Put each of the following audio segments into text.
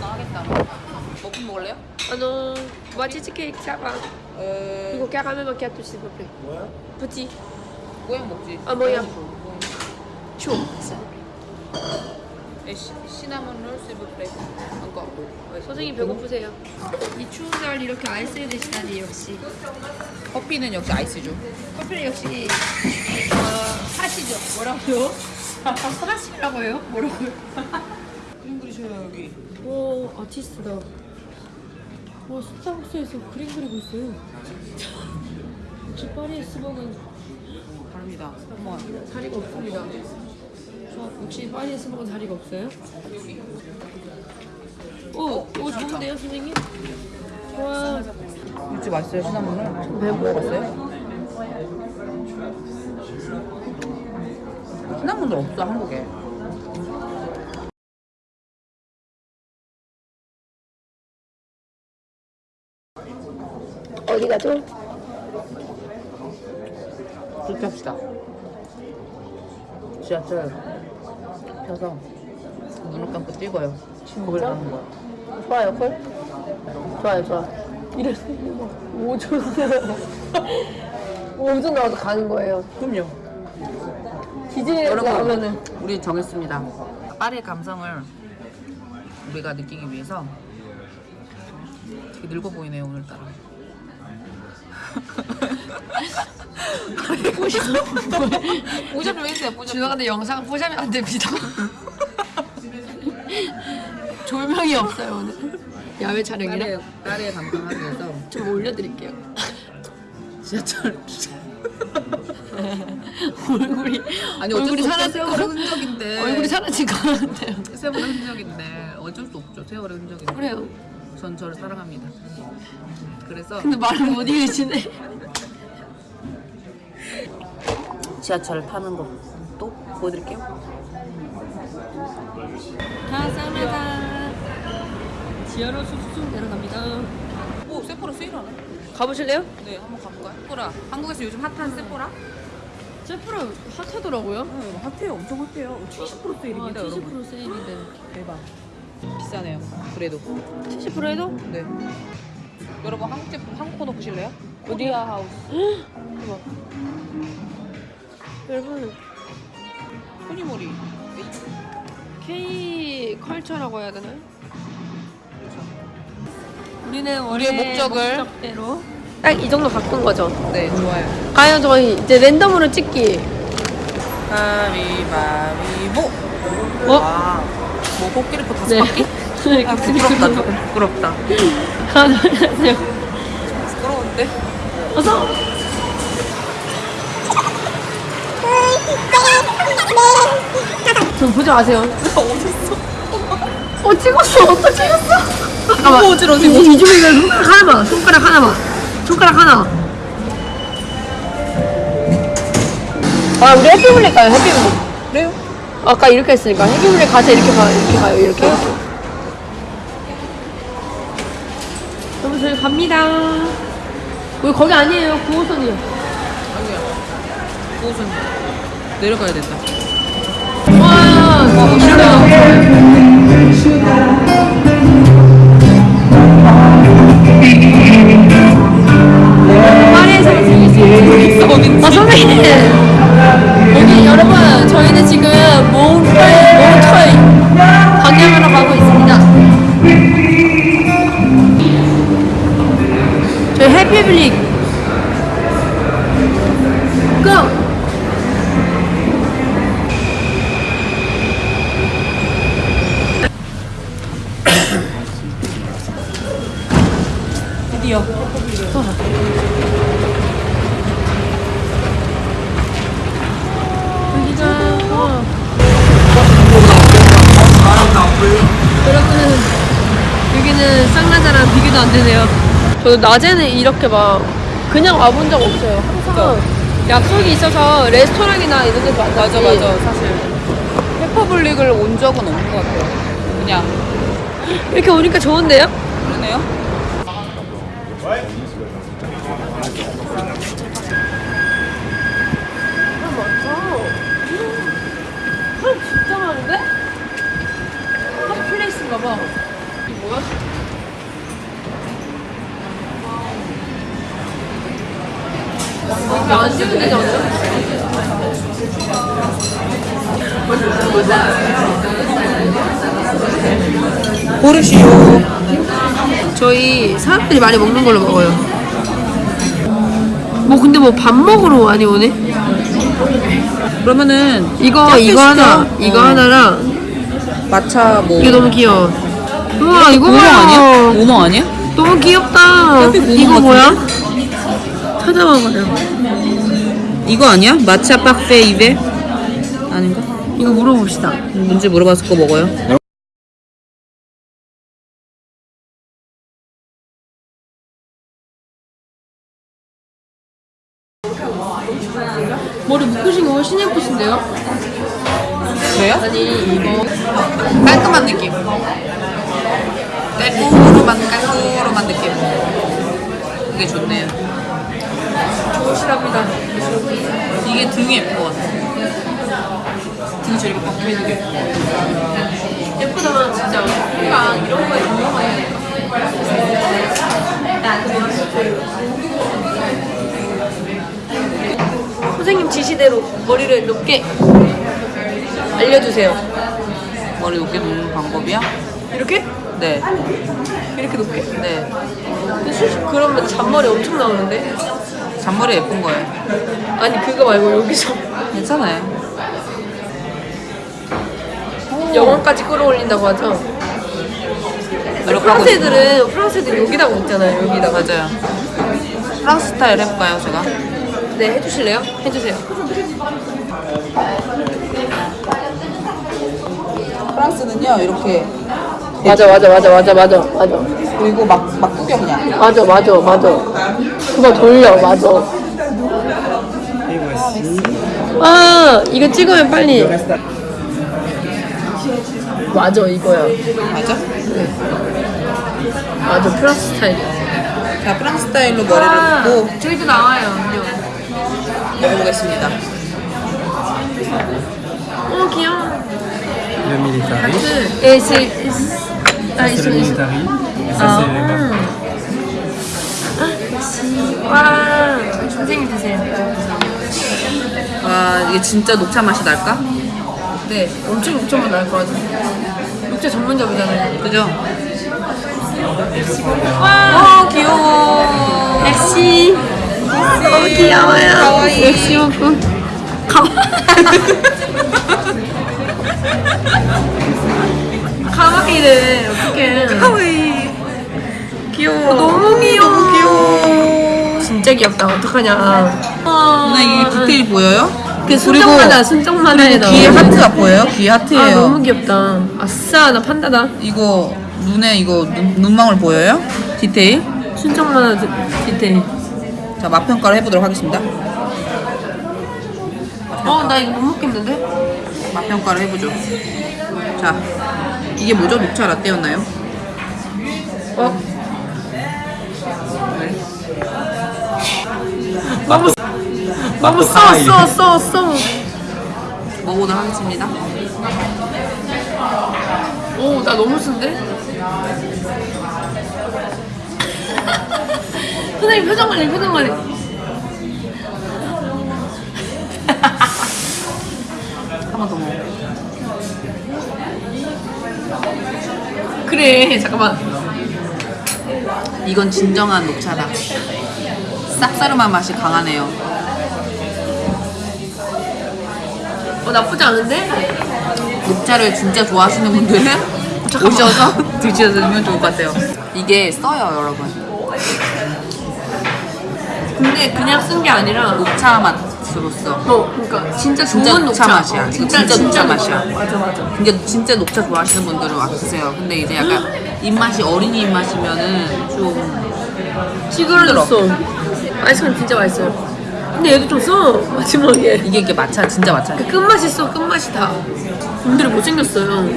나가겠다. 먹고 먹을래요? Ah non, moitié ticket, ça va. 에... Hugo, caramel macchiato, s'il vous plaît. Petit. 모양 먹지. 아. Chaud. 에, 시, 시나몬 롤 실브플레이. 안거. 선생님 배고프세요? 이 추운 날 이렇게 아이스에 드시다니 역시. 커피는 역시 아이스죠. 커피는 역시 어, 사시죠. 뭐라고요? 사시라고요? 뭐라고요? 그림 그리셔요 여기. 오 아티스트다. 와 스타벅스에서 그림 그리고 있어요. 역시 파리의 스벅은 다릅니다. 한번. 자리가 없습니다. 저 역시 파리의 스벅은 자리가 없어요? 오, 오 좋은데요 선생님? 와 진짜 맛있어요 시나몬을. 왜 먹어봤어요? 시나몬도 없어 한국에. 어디 가죠? 그렇게 합시다. 지하철 펴서 눈을 감고 찍어요. 거길 가는 거야. 좋아요 콜? 좋아요 좋아. 이래서 5초 5초 나와서 가는 거예요. 그럼요. 여러분, 나오면은 우리 정했습니다. 파리의 감성을 우리가 느끼기 위해서 되게 늙어 보이네요 오늘따라. 보자 좀 해주세요. 보자. 죄송한데 영상 보시면 안 됩니다. 조명이 없어요 오늘. 야외 촬영이라 파리의, 파리의 감성 하기 위해서 좀 올려드릴게요. 지하철 얼굴이 아니 얼굴이. 사라진 세월의 거 흔적인데 얼굴이 사라진 것 같아요. 세월의 흔적인데 어쩔 수 없죠. 세월의 흔적인데 그래요. 전 저를 사랑합니다. 그래서 근데 말을 못 이으시네. 지하철 타는 거 또 보여드릴게요. 감사합니다. 지하로 쑥쑥 내려갑니다. 오 Sephora 세일하네. 가보실래요? 네 한번 가볼까요? Sephora 한국에서 요즘 핫한 Sephora? Sephora 핫하더라고요. 응 핫해요 엄청 핫해요 70% 세일입니다 아, 여러분 70% 세일인데. 대박 비싸네요 그래도 70% 해도? 네 여러분 한국 제품 한국 코너 보실래요? Korea House 대박. 여러분 토니모리 K 컬처라고 해야 되나요? 우리는 우리의 목적을 목적대로 딱 이 정도 바꾼 거죠. 네 좋아요 과연 저희 이제 랜덤으로 찍기. 가위바위보 어? 와, 뭐 코끼리코 다섯 네. 바퀴? 아 부끄럽다 조금 부끄럽다 하나 둘 셋. 부끄러운데? 어서. 좀 보지 마세요. 어 찍었어. 또 찍었어. 잠깐만. 어지러워, 이, 지금. 이 중에 손가락 하나만. 손가락 하나만. 손가락 하나. 아 우리 해피블리 가요. 해피블리. 그래요? 아까 이렇게 했으니까 해피블리 가서 이렇게 가 이렇게 가요. 이렇게. 여러분 저희 갑니다. 우리 거기 아니에요. 9호선이요. 아니야 그곳은 내려가야 된다 와, 이러 여기 여러분, 저희는 지금 몽터이, 몽터이 방향으로 가고 있습니다. 저희 해피블릭. 비교도 안 되네요. 저도 낮에는 이렇게 막 그냥 와본 적 없어요. 항상 약속이 있어서 레스토랑이나 이런 데서 만나지. 맞아 맞아 사실 페퍼블릭을 온 적은 없는 것 같아요 그냥 이렇게 오니까 좋은데요? 그러네요 사람 많다. 사람 진짜 많은데? 안 되지 않아요? 고르시오. 저희 사람들이 많이 먹는 걸로 먹어요. 뭐 근데 뭐 밥 먹으러 많이 오네? 그러면은 이거 이거 하나 시켜. 이거 어. 하나랑 마차 뭐 이거 너무 귀여워. 우와 이거 봐요. 아니야? 우엉 아니야? 너무 귀엽다. 이거 것 뭐야? 찾아봐봐요. 이거 아니야? 마차 파페 입에 아닌가? 이거 물어봅시다. 뭔지 물어봐서 그거 먹어요. 머리 묶으신 거 훨씬 예쁘신데요? 왜요? 아니 이거 깔끔한 느낌. 깔끔한 깔끔한 느낌. 이게 좋네요. 좋으시답니다. 이게 등이 예쁜 것 같아. 등이 저렇게 박혀 있는 게 예쁜 것 같아. 예쁘다 진짜. 우리가 이런 거에 공감하니까. 선생님 지시대로 머리를 높게 알려주세요. 머리 높게 놓는 방법이야? 이렇게? 네. 이렇게 높게? 네. 근데 솔직히 그러면 잔머리 엄청 나오는데? 잔머리 예쁜 거예요. 아니 그거 말고 여기서 괜찮아요. 영혼까지 끌어올린다고 하죠. 프랑스 애들은 프랑스 애들 여기다가 먹잖아요. 여기다가. 맞아요. 프랑스 스타일 해볼까요, 제가? 네 해주실래요? 해주세요. 프랑스는요, 이렇게 맞아 맞아 맞아 맞아 맞아 맞아 그리고 막, 막 구겨 그냥. 맞아 맞아 맞아. 그거 돌려 맞아. 아 이거 찍으면 빨리. 맞아 이거야. 맞아? 맞아 프랑스 스타일. 자, 프랑스 스타일로 머리를 묶고 저희도 나와요. 음료. 먹어보겠습니다. 어 귀여워. Le militari. Et c'est. Ah, ils C'est sont. le ils sont- militari. Et ça, Ah. c'est les marques. 와, 선생님 드세요. 와, 이게 진짜 녹차 맛이 날까? 네, 엄청 녹차만 나을 것 같아요. 녹차 전문점이잖아요. 그죠? 와, 어, 귀여워. 엑시. 귀여워요. 가와이. 엑시 먹고. 가와. 가와이래. 어떡해. 하와이. 귀여워. 너무 귀여워. 너무 귀여워. 진짜 귀엽다. 어떡하냐. 누나 이게 디테일 보여요? 그 순정만화, 순정만화에. 귀에 하트가 보여요? 귀에 아, 하트예요. 너무 귀엽다. 아싸, 나 판다다. 이거 눈에 이거 눈, 눈망울 보여요? 디테일? 순정만화 디- 디테일. 자, 맛 평가를 해보도록 하겠습니다. 어, 나 이거 못 먹겠는데? 맛 평가를 해보죠. 자, 이게 뭐죠? 녹차 라떼였나요? 어? 네. 너무 너무 써, 하와이. 써, 써, 써. 먹어보도록 하겠습니다. 오, 나 너무 쓴데? 선생님 표정 관리, 표정 관리. 한번 더 먹어. 그래, 잠깐만. 이건 진정한 녹차다. 쌉싸름한 맛이 강하네요. 어, 나쁘지 않은데? 녹차를 진짜 좋아하시는 분들은. 오셔서 드시면 좋을 것 같아요. 이게 써요, 여러분. 근데 그냥 쓴 게 아니라, 녹차 맛으로서. 어, 그러니까 진짜 진짜 좋은 녹차 녹차, 맛이야. 진짜 진짜 녹차 녹차. 맛이야. 맞아, 맞아. 그러니까 진짜 녹차 좋아하시는 분들은 와 드세요. 근데 이제 약간 입맛이 어린이 입맛이면은 좀 찌그러졌어. 아이스크림 진짜 맛있어요. 근데 얘도 좀 써, 마지막에. 이게 이게 마차 진짜 마차. 그 끝맛이 써, 끝맛이 다. 분들이 못 생겼어요.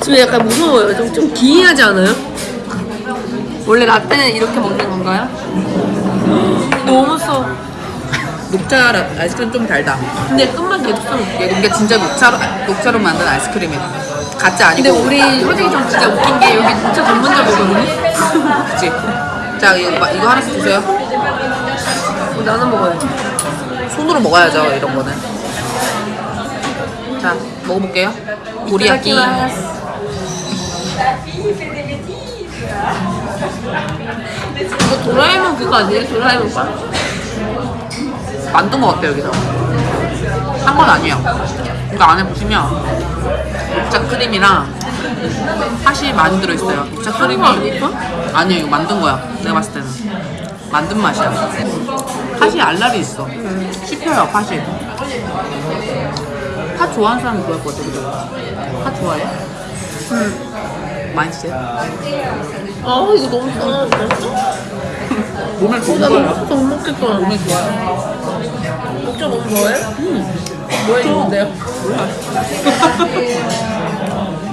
지금 약간 무서워요. 좀, 좀 기이하지 않아요? 원래 라떼는 이렇게 먹는 건가요? 너무 써. 녹차 라- 아이스크림 좀 달다. 근데 끝맛 계속 써. 이게 진짜 녹차로 녹차로 만든 아이스크림이야. 가짜 근데 아니고. 우리 효정이 좀 진짜 웃긴 게 여기 진짜 전문점이거든요? 그치? 자 이거 마- 이거 하나씩 드세요. 어, 나눠 먹어야지. 손으로 먹어야죠 이런 거는. 자 먹어볼게요. 도리야끼. 이거 도라에몽 그거 아니에요? 도라에몽 빵? 만든 것 같아요 여기서. 한 건 아니에요. 이거 안에 보시면 녹차 크림이랑 팥이 많이 들어있어요. 녹차 크림이? 아니에요 이거 만든 거야. 내가 봤을 때는 만든 맛이야. 팥이 알알이 있어. 씹혀요 팥이. 팥 좋아하는 사람 좋아할 것 같아 그죠? 팥 좋아해? 응. 맛있어요? 아 이거 너무 좋아. 몸에 좋은 나 거예요. 너무 못 먹겠다. 몸에 좋아요. 녹차 너무 좋아해? 응. 뭐야 이건데요?